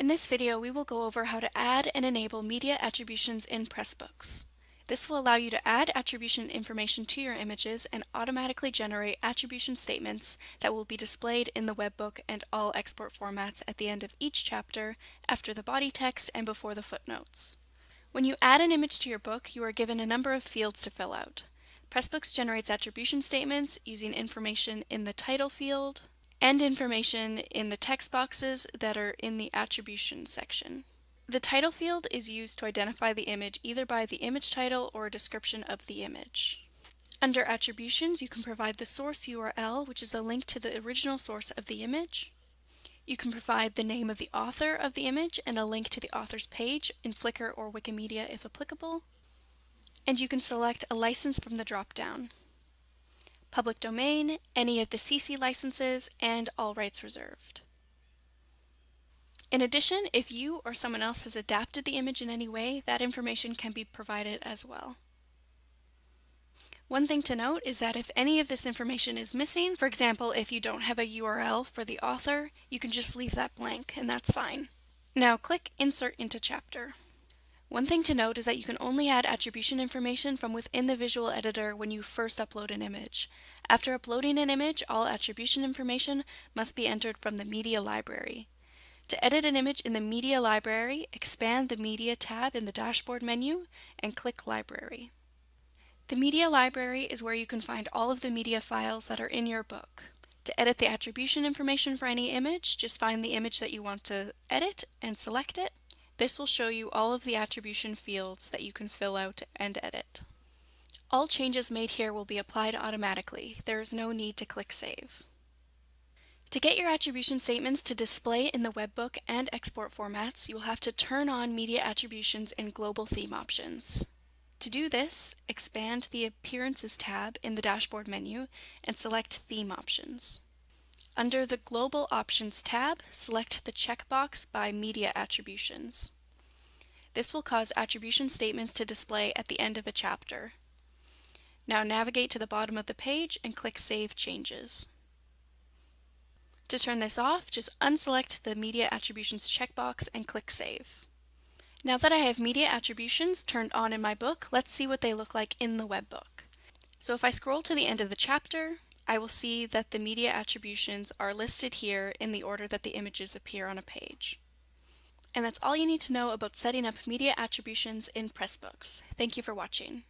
In this video, we will go over how to add and enable media attributions in Pressbooks. This will allow you to add attribution information to your images and automatically generate attribution statements that will be displayed in the webbook and all export formats at the end of each chapter, after the body text, and before the footnotes. When you add an image to your book, you are given a number of fields to fill out. Pressbooks generates attribution statements using information in the title field, and information in the text boxes that are in the attribution section. The title field is used to identify the image either by the image title or a description of the image. Under attributions, you can provide the source URL, which is a link to the original source of the image. You can provide the name of the author of the image and a link to the author's page in Flickr or Wikimedia if applicable. And you can select a license from the drop-down public domain, any of the CC licenses, and all rights reserved. In addition, if you or someone else has adapted the image in any way, that information can be provided as well. One thing to note is that if any of this information is missing, for example, if you don't have a URL for the author, you can just leave that blank and that's fine. Now click Insert into Chapter. One thing to note is that you can only add attribution information from within the visual editor when you first upload an image. After uploading an image, all attribution information must be entered from the media library. To edit an image in the media library, expand the media tab in the dashboard menu and click library. The media library is where you can find all of the media files that are in your book. To edit the attribution information for any image, just find the image that you want to edit and select it this will show you all of the attribution fields that you can fill out and edit. All changes made here will be applied automatically. There is no need to click Save. To get your attribution statements to display in the webbook and export formats, you will have to turn on media attributions in Global Theme Options. To do this, expand the Appearances tab in the dashboard menu and select Theme Options. Under the Global Options tab, select the checkbox by Media Attributions. This will cause attribution statements to display at the end of a chapter. Now navigate to the bottom of the page and click Save Changes. To turn this off, just unselect the Media Attributions checkbox and click Save. Now that I have media attributions turned on in my book, let's see what they look like in the webbook. So if I scroll to the end of the chapter, I will see that the media attributions are listed here in the order that the images appear on a page. And that's all you need to know about setting up media attributions in Pressbooks. Thank you for watching.